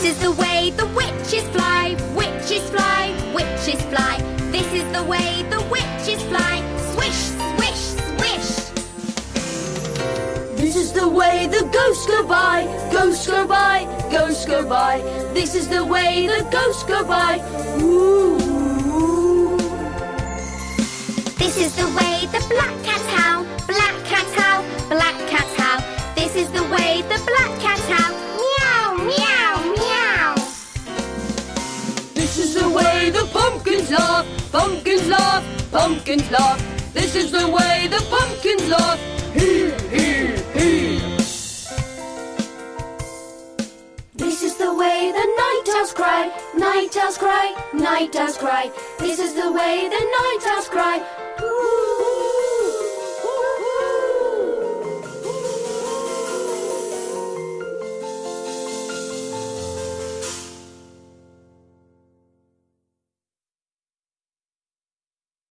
the way the witches fly, witches fly, witches fly. This is the way the witches fly. Swish, swish, swish. This is the way the ghosts go by, ghosts go by, ghosts go by. This is the way the ghosts go by. Ooh. This is the way the black cat howl, black cat howl, black cat howl. This is the way the black cat howl. Pumpkins laugh, pumpkins laugh. This is the way the pumpkins laugh. Hee, hee, hee. This is the way the night owls cry, night owls cry, night owls cry. This is the way the night owls cry.